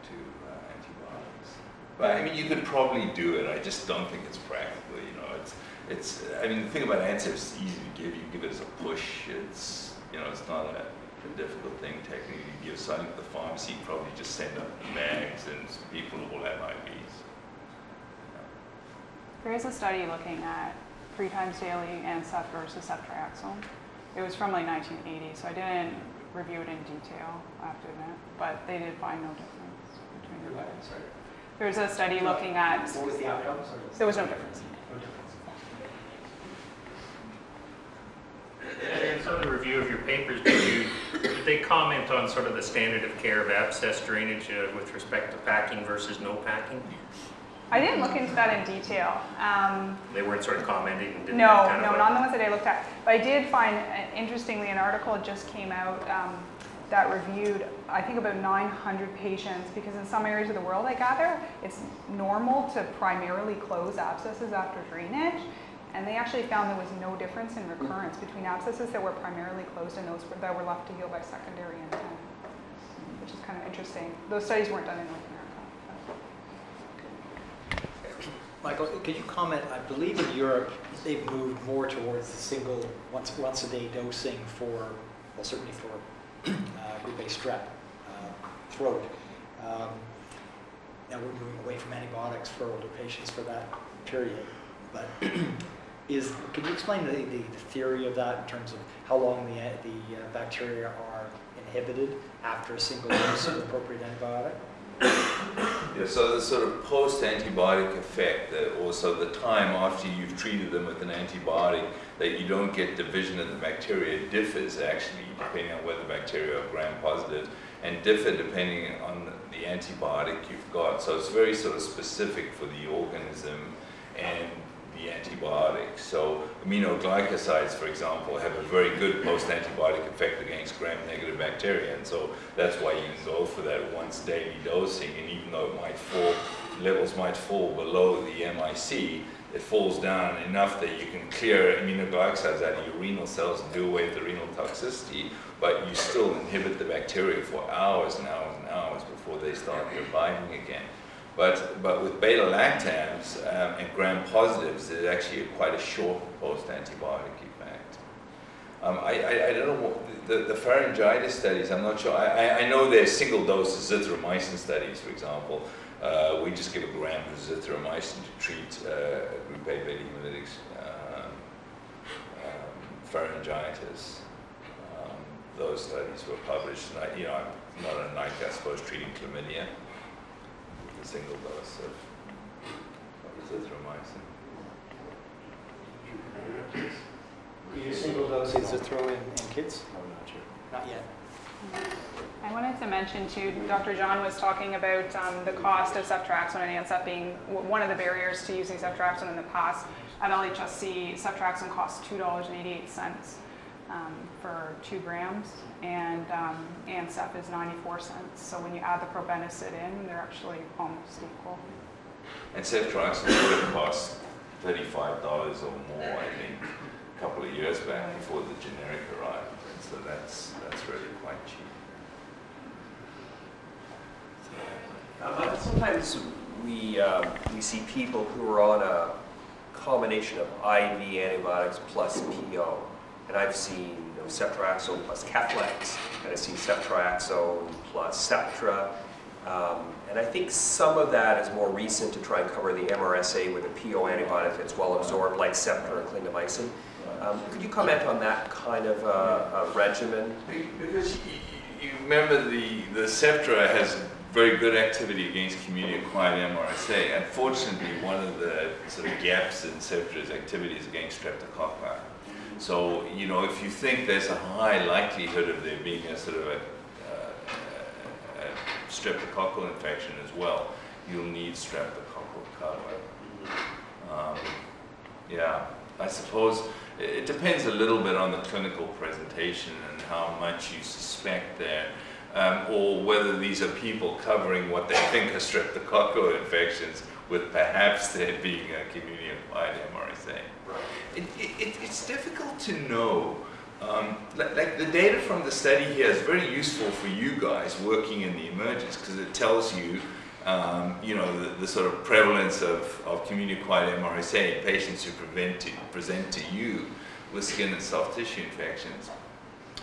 to uh, antibiotics. But I mean, you could probably do it, I just don't think it's practical, you know, it's, it's, I mean, the thing about Ancef is easy to give, you give it as a push, it's, you know, it's not a, a difficult thing technically to give, so I think the pharmacy probably just send up bags and people will have IVs. There is a study looking at three times daily Ancef versus ceftriaxone. It was from like 1980, so I didn't review it in detail, I have to admit, but they did find no difference between the two. Sorry. There's a study looking at, What was the outcomes? or- there was. No difference. And so the review of your papers, did you, did they comment on sort of the standard of care of abscess drainage uh, with respect to packing versus no packing? I didn't look into that in detail. Um, They weren't sort of commenting didn't No, no, of not the ones that I looked at. But I did find, uh, interestingly, an article just came out um, that reviewed, I think, about 900 patients, because in some areas of the world, I gather, it's normal to primarily close abscesses after drainage. And they actually found there was no difference in recurrence between abscesses that were primarily closed and those that were left to heal by secondary intent, which is kind of interesting. Those studies weren't done in North America. Michael, could you comment, I believe in Europe, they've moved more towards the single, once, once a day dosing for, well, certainly for uh, group A strep, uh, throat. Um, Now we're moving away from antibiotics for older patients for that period. But is, could you explain the, the the theory of that in terms of how long the, the uh, bacteria are inhibited after a single dose of appropriate antibiotic? Yeah, so the sort of post-antibiotic effect, that also the time after you've treated them with an antibiotic, that you don't get division of the bacteria differs actually depending on whether bacteria are gram-positive and differ depending on the antibiotic you've got. So it's very sort of specific for the organism and the antibiotic. So aminoglycosides, for example, have a very good post-antibiotic effect against gram-negative bacteria, and so that's why you go for that once daily dosing. And even though it might fall, levels might fall below the MIC, it falls down enough that you can clear aminoglycosides out of your renal cells and do away with the renal toxicity, but you still inhibit the bacteria for hours and hours and hours before they start reviving again. But, but with beta-lactams um, and gram-positives, there's actually quite a short post-antibiotic effect. Um, I, I, I, don't know, what, the, the pharyngitis studies, I'm not sure. I, I, know there's single dose azithromycin studies, for example. Uh, we just give a gram of azithromycin to treat uh, group A beta hemolytics um, um, pharyngitis. Um, those studies were published, and I, you know, I'm not a NICE, I suppose, treating chlamydia a single dose of, of azithromycin. You use single dose azithro in, in kids? Not yet. I wanted to mention too, Dr. John was talking about um, the cost of ceftriaxone and Ancef being one of the barriers to using ceftriaxone in the past. At LHSC, ceftriaxone costs $2.88 um, for two grams, and um, Ancef is 94 cents. So when you add the probenecid in, they're actually almost equal. And ceftriaxone would have cost $35 or more, I think, a couple of years back before the generic arrived. And so that's, that's really quite cheap. Uh, Sometimes we, um, we see people who are on a combination of IV antibiotics plus PO. And I've seen you know, ceftriaxone plus Keflex, and I've seen ceftriaxone plus Septra. Um, and I think some of that is more recent to try and cover the MRSA with a PO antibiotic that's well absorbed, like Septra and clindamycin. Um, could you comment on that kind of uh, uh, regimen? Because you, you remember the, the Septra has very good activity against community-acquired MRSA. Unfortunately, one of the sort of gaps in Septra's activity is against streptococci. So, you know, if you think there's a high likelihood of there being a sort of a, uh, a streptococcal infection as well, you'll need streptococcal cover. Um, yeah, I suppose it depends a little bit on the clinical presentation and how much you suspect there, um, or whether these are people covering what they think are streptococcal infections with perhaps there being a community-acquired MRSA. It, it, it- it's difficult to know. Um, like, like the data from the study here is very useful for you guys working in the emergence because it tells you, um, you know, the, the sort of prevalence of, of community-acquired MRSA in patients who prevent to, present to you with skin and soft tissue infections.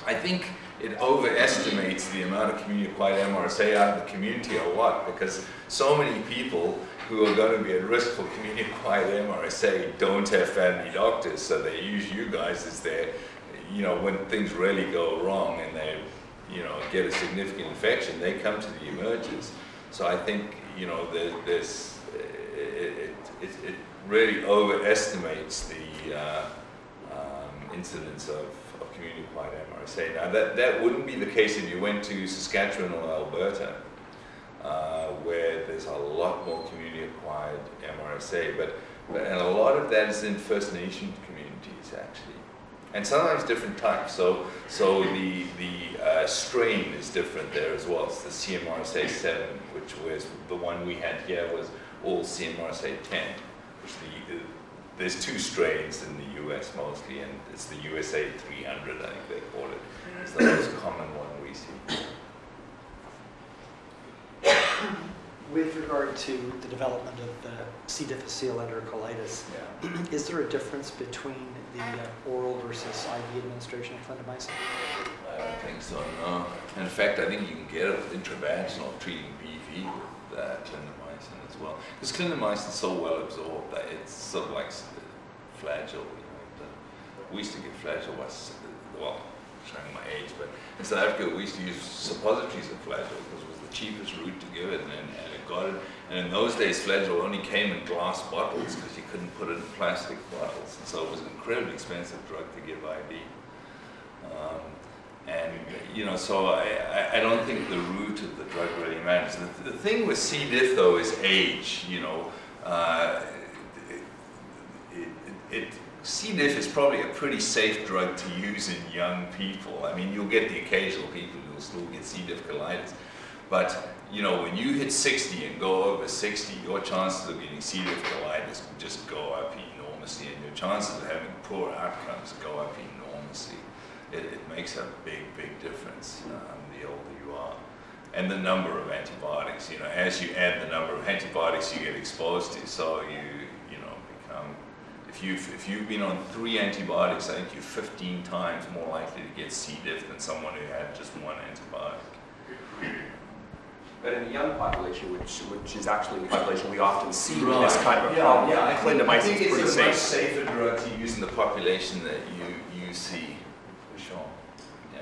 I think it overestimates the amount of community-acquired MRSA out of the community a lot because so many people who are going to be at risk for community-acquired MRSA don't have family doctors, so they use you guys as their, you know, when things really go wrong and they, you know, get a significant infection, they come to the emergence. So I think, you know, there, there's, it, it, it really overestimates the uh, um, incidence of, of community-acquired MRSA. Now, that, that wouldn't be the case if you went to Saskatchewan or Alberta, uh, where there's a lot more community-acquired MRSA, but, but and a lot of that is in First Nation communities, actually. And sometimes different types. So, so the, the uh, strain is different there as well. It's the CMRSA 7, which was the one we had here was all CMRSA 10, which the, there's two strains in the US mostly, and it's the USA 300, I think they call it. It's the most common one we see. With regard to the development of the C. difficile enterocolitis, is there a difference between the uh, oral versus IV administration of clindamycin? I don't think so, no. In fact, I think you can get it with intravaginal treating BV with uh, clindamycin well. Because is so well absorbed that it's sort of like flagyl. You know, we used to flagyl was, well, showing my age, but in South Africa we used to use suppositories of flagyl because it was the cheapest route to give it, and, and it got it. And in those days, flagyl only came in glass bottles because you couldn't put it in plastic bottles, and so it was an incredibly expensive drug to give IV. Um, and, you know, so I, I, don't think the route of the drug really matters. The, the thing with C. diff, though, is age, you know. Uh, it, it, it, C. diff is probably a pretty safe drug to use in young people. I mean, you'll get the occasional people who will still get C. diff colitis. But, you know, when you hit 60 and go over 60, your chances of getting C. diff colitis just go up enormously, and your chances of having poor outcomes go up enormously it, it makes a big, big difference um, the older you are. And the number of antibiotics, you know, as you add the number of antibiotics you get exposed to, so you, you know, become, if you've, if you've been on three antibiotics, I think you're 15 times more likely to get C. diff than someone who had just one antibiotic. But in the young population, which, which is actually the population we often see with this kind of a Yeah, problem, yeah, I think, I clindamycin think it's a much safer drug to use in the population that you, you see, for sure. Yeah.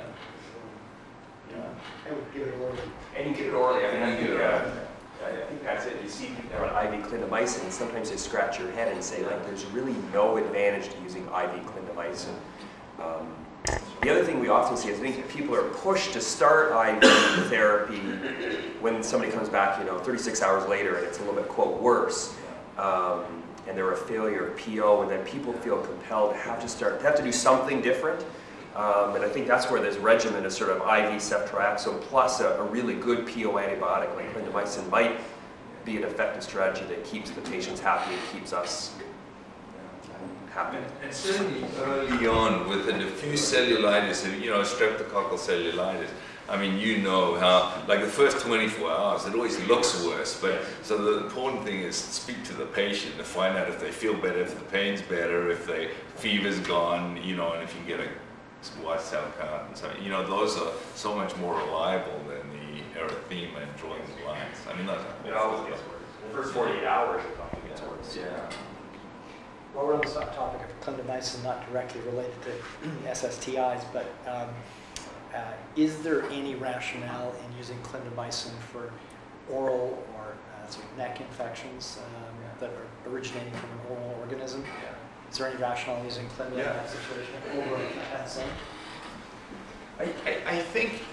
Yeah. I would give it little. And you get it orally, I mean, think, uh. I think that's it. You see people on IV clindamycin, and sometimes they scratch your head and say, like, there's really no advantage to using IV clindamycin. Um, the other thing we often see is I think people are pushed to start IV therapy when somebody comes back, you know, 36 hours later and it's a little bit, quote, worse. Um, and they're a failure of PO, and then people feel compelled to have to start, to have to do something different. Um, and I think that's where this regimen of sort of IV ceftriaxone plus a, a really good PO antibiotic like clindamycin might be an effective strategy that keeps the patients happy and keeps us happy. And, and certainly early on with the diffuse cellulitis, you know, streptococcal cellulitis, I mean, you know how, like the first 24 hours, it always looks worse. But so the important thing is speak to the patient to find out if they feel better, if the pain's better, if the fever's gone, you know, and if you can get a white cell count and so, you know, those are so much more reliable than the erythema and drawing the lines. I mean, that's It always gets worse. The first 48 hours, it often gets worse. Yeah. While we're on the topic of clindamycin, not directly related to SSTIs, but um, uh, is there any rationale in using clindamycin for oral or uh, sort of neck infections um, that are originating from an oral organism? Is there any rationale in using clinda in that situation over penicillin? I, I, I think,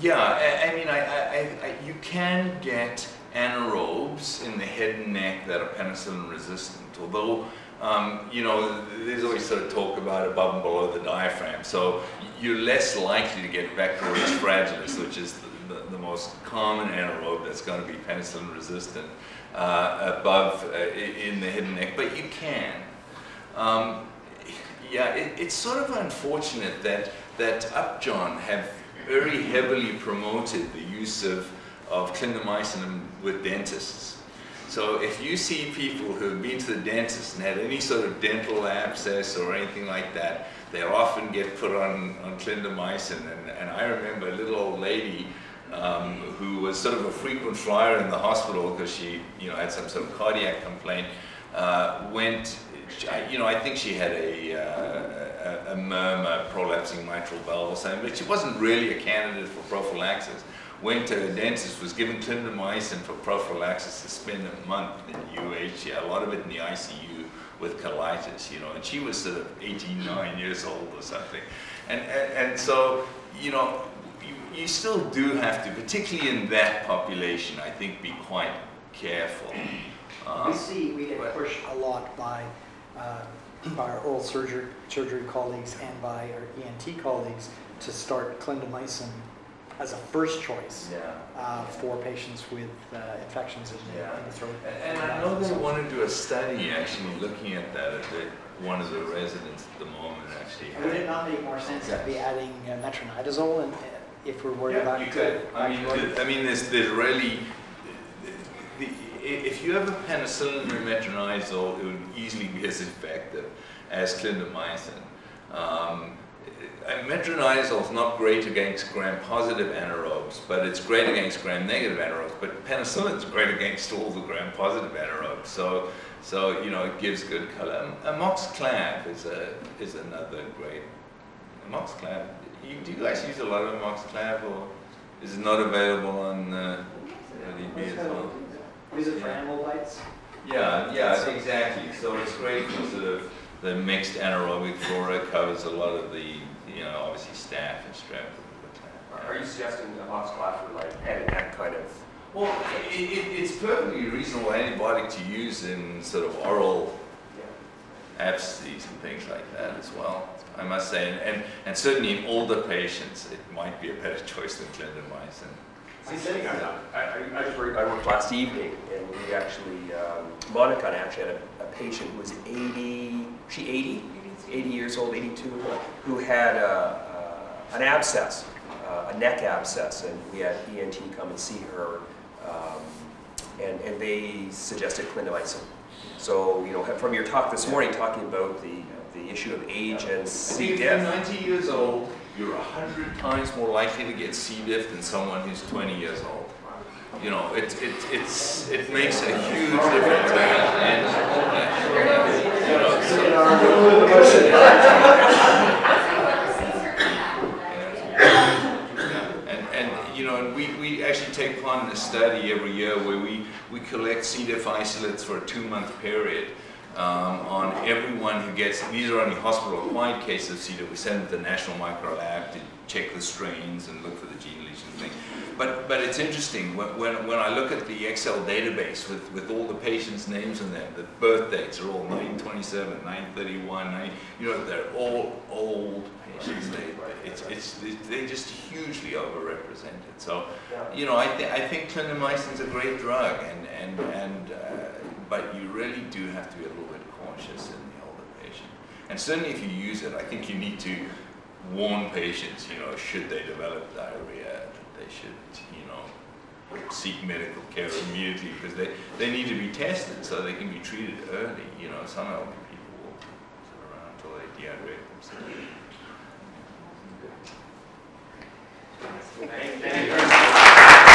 yeah, I, I mean, I, I, I, you can get anaerobes in the head and neck that are penicillin resistant, although, um, you know, there's always sort of talk about above and below the diaphragm, so you're less likely to get Bacteroides fragilis, which is the, the, the most common anaerobe that's going to be penicillin resistant uh, above uh, in the head and neck, but you can. Um, yeah, it, it's sort of unfortunate that that Upjohn have very heavily promoted the use of, of clindamycin with dentists. So if you see people who have been to the dentist and had any sort of dental abscess or anything like that, they often get put on, on clindamycin. And, and I remember a little old lady um, who was sort of a frequent flyer in the hospital because she, you know, had some sort of cardiac complaint, uh, went, you know, I think she had a, uh, a, a murmur, prolapsing mitral valve or something, but she wasn't really a candidate for prophylaxis. Went to a dentist, was given clindamycin for prophylaxis to spend a month in UH, a lot of it in the ICU with colitis, you know, and she was sort of 18, 9 years old or something. And, and, and so, you know, you, you still do have to, particularly in that population, I think, be quite careful. Um, We see, we get pushed a lot by, uh, by our oral surgery, surgery colleagues and by our ENT colleagues to start clindamycin as a first choice Yeah. uh, for patients with uh, infections in the, Yeah. in the throat. And and I know they want to do a study actually looking at that, at the, one of the residents at the moment actually. Would it not make more sense to be adding uh, metronidazole and, uh, if we're worried about? Yeah, you could. I mean, bacteria? th- I mean, there's, there's really, the, i- if you have a penicillin metronidazole, it would easily be as effective as clindamycin. Um, metronidazole is not great against gram-positive anaerobes, but it's great against gram-negative anaerobes. But penicillin is great against all the gram-positive anaerobes. So, so you know, it gives good color. Amoxiclav is a is another great Moxiclav. You, do you guys use a lot of Moxiclav or is it not available on uh, DB as well? Is it for animal bites? Yeah, yeah, exactly. So it's great for sort of the mixed anaerobic flora covers a lot of the, you know, obviously staph and strep. Are you suggesting a box class for like having that kind of? Well, it, it, it's perfectly reasonable antibiotic to use in sort of oral abscesses and things like that as well, I must say. And, and, and certainly in older patients, it might be a better choice than clindamycin. See, sitting on that, I, I, just worked, I worked last evening, and we actually, um, Monica and I actually had a, a patient who was 80, she 80? 80 years old, 82, who had a, uh, an abscess, uh, a neck abscess, and we had ENT come and see her, um, and, and they suggested clindamycin. So, you know, from your talk this morning, talking about the, the issue of age and C. Diff, 90 years old, you're 100 times more likely to get C. diff than someone who's 20 years old. You know, it, it, it's, it makes a huge difference. And, and, you know, so- and, and, you know, and we, we actually take part in a study every year where we, we collect C. diff isolates for a two-month period um, on everyone who gets, these are only hospital-acquired cases of C. diff. We send them to the National Micro Lab to check the strains and look for the gene lesion thing. But, but it's interesting, when, when, when I look at the Excel database with, with all the patients' names in them, the birth dates are all 927, 931, 9, you know, they're all old patients. They, it's, it's, they're just hugely overrepresented. So, you know, I, th I think clindamycin's a great drug, and, and, and, uh, but you really do have to be a little bit cautious in the older patient. And certainly if you use it, I think you need to warn patients, you know, should they develop diarrhea, that they should, you know, seek medical care immediately because they, they need to be tested so they can be treated early. You know, some elderly people will sit around until they dehydrate themselves. Thank you.